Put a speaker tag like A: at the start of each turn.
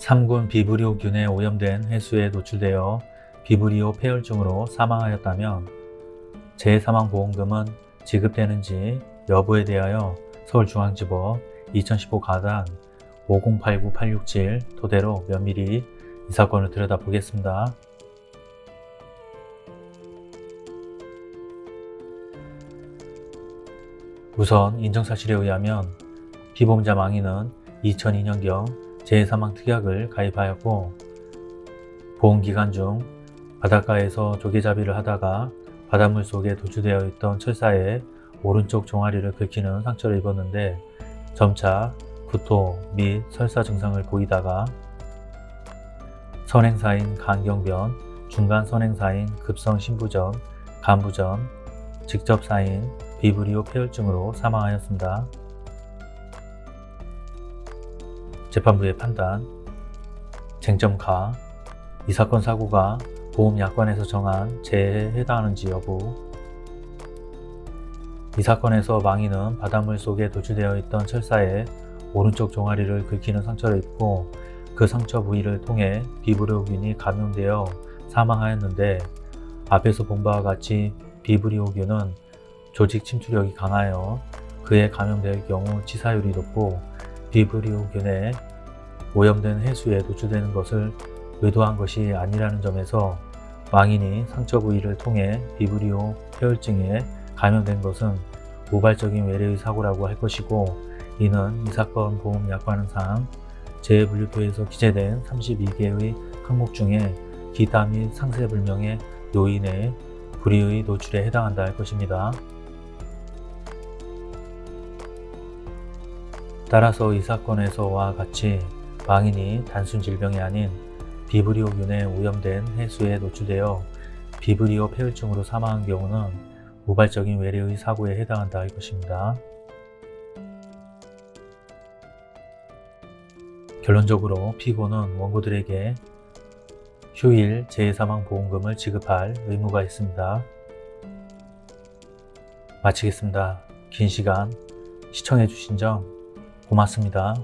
A: 3군 비브리오균에 오염된 해수에 노출되어 비브리오 폐혈증으로 사망하였다면 재해사망보험금은 지급되는지 여부에 대하여 서울중앙지법 2015 가단 5089867 토대로 면밀히 이 사건을 들여다보겠습니다. 우선 인정사실에 의하면 피보험자 망인은 2002년경 재해사망 특약을 가입하였고 보험기간 중 바닷가에서 조개잡이를 하다가 바닷물 속에 도주되어 있던 철사에 오른쪽 종아리를 긁히는 상처를 입었는데 점차 구토 및 설사 증상을 보이다가 선행사인 간경변, 중간 선행사인 급성 신부전, 간부전, 직접사인 비브리오 폐혈증으로 사망하였습니다. 재판부의 판단 쟁점가 이 사건 사고가 보험약관에서 정한 재해에 해당하는지 여부 이 사건에서 망인은 바닷물 속에 도주되어 있던 철사에 오른쪽 종아리를 긁히는 상처를 입고 그 상처 부위를 통해 비브리오균이 감염되어 사망하였는데 앞에서 본 바와 같이 비브리오균은 조직 침투력이 강하여 그에 감염될 경우 치사율이 높고 비브리오균에 오염된 해수에 노출되는 것을 의도한 것이 아니라는 점에서 망인이 상처 부위를 통해 비브리오 폐혈증에 감염된 것은 우발적인 외래의 사고라고 할 것이고 이는 이 사건 보험 약관상 재해분류표에서 기재된 32개의 항목 중에 기타 및 상세불명의 요인의 불의의 노출에 해당한다 할 것입니다. 따라서 이 사건에서와 같이 망인이 단순 질병이 아닌 비브리오균에 오염된 해수에 노출되어 비브리오 폐혈증으로 사망한 경우는 우발적인 외래의 사고에 해당한다 할 것입니다. 결론적으로 피고는 원고들에게 휴일 재해사망보험금을 지급할 의무가 있습니다. 마치겠습니다. 긴 시간 시청해주신 점 고맙습니다.